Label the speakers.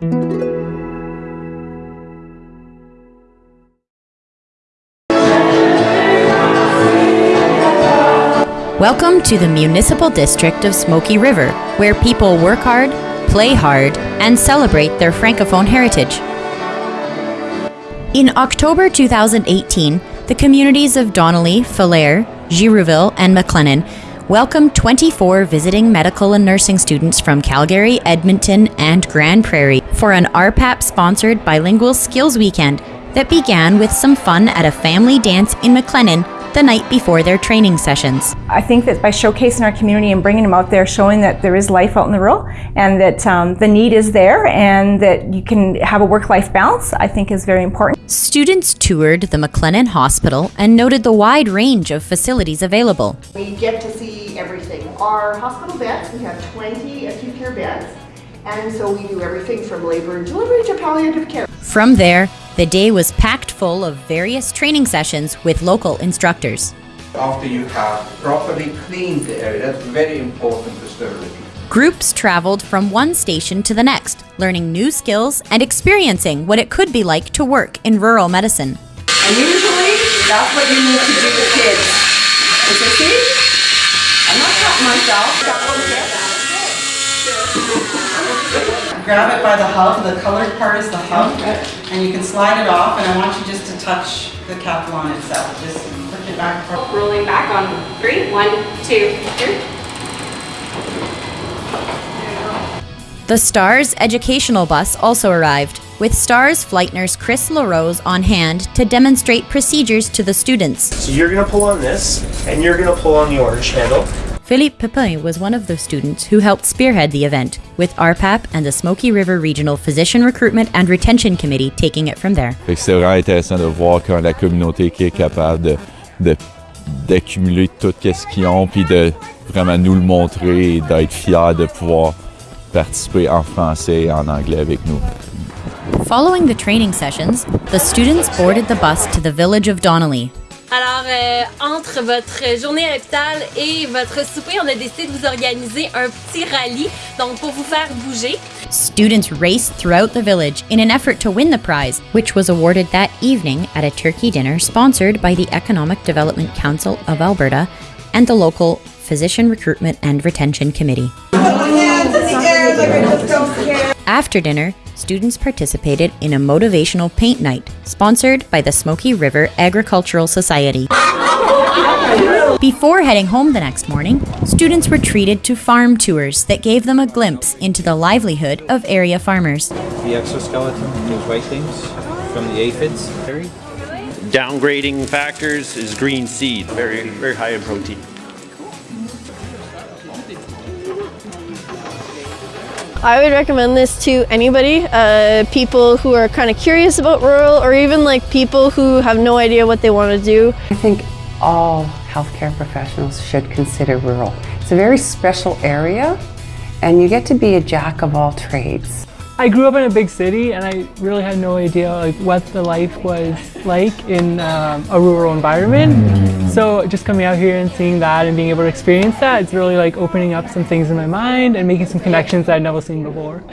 Speaker 1: Welcome to the Municipal District of Smoky River, where people work hard, play hard, and celebrate their Francophone heritage. In October 2018, the communities of Donnelly, Falher, Girouville, and McLennan welcomed 24 visiting medical and nursing students from Calgary, Edmonton, and Grande Prairie for an RPAP sponsored bilingual skills weekend that began with some fun at a family dance in McLennan the night before their training sessions.
Speaker 2: I think that by showcasing our community and bringing them out there, showing that there is life out in the rural and that um, the need is there and that you can have a work-life balance, I think is very important.
Speaker 1: Students toured the McLennan Hospital and noted the wide range of facilities available.
Speaker 3: We get to see everything. Our hospital beds, we have 20 acute care beds, and so we do everything from labor and delivery to palliative care.
Speaker 1: From there, the day was packed full of various training sessions with local instructors.
Speaker 4: After you have properly cleaned the area, that's very important for sterility.
Speaker 1: Groups traveled from one station to the next, learning new skills and experiencing what it could be like to work in rural medicine.
Speaker 3: And usually, that's what you need to do with kids. And so see, I'm not cutting myself. Got one
Speaker 5: grab it by the hub, the colored part is the hub, and you can slide it off, and I want you just to touch the Capillon itself. Just push it back.
Speaker 6: Rolling back on three, one, two, three.
Speaker 1: The STARS educational bus also arrived, with STARS flight nurse Chris LaRose on hand to demonstrate procedures to the students.
Speaker 7: So you're going to pull on this, and you're going to pull on the orange handle.
Speaker 1: Philippe Pepin was one of the students who helped spearhead the event, with RPAP and the Smoky River Regional Physician Recruitment and Retention Committee taking it from there.
Speaker 8: C'est vraiment intéressant de voir quand la communauté qui est capable de, de d'accumuler tout ce qu'ils ont, puis de vraiment nous le montrer et d'être fiers de pouvoir participer en français et en anglais avec nous.
Speaker 1: Following the training sessions, the students boarded the bus to the village of Donnelly,
Speaker 6: Alors, euh, entre votre journée à l'hôpital et votre souper, on a décidé de vous organiser un petit rallye, donc pour vous faire bouger.
Speaker 1: Students raced throughout the village in an effort to win the prize, which was awarded that evening at a turkey dinner sponsored by the Economic Development Council of Alberta and the local Physician Recruitment and Retention Committee. After dinner, students participated in a motivational paint night sponsored by the Smoky River Agricultural Society. Before heading home the next morning, students were treated to farm tours that gave them a glimpse into the livelihood of area farmers.
Speaker 9: The exoskeleton, those white things from the aphids.
Speaker 10: Downgrading factors is green seed, very, very high in protein.
Speaker 11: I would recommend this to anybody, uh, people who are kind of curious about rural or even like people who have no idea what they want to do.
Speaker 12: I think all healthcare professionals should consider rural. It's a very special area and you get to be a jack of all trades.
Speaker 13: I grew up in a big city and I really had no idea like what the life was like in um, a rural environment. So just coming out here and seeing that and being able to experience that, it's really like opening up some things in my mind and making some connections that I'd never seen before.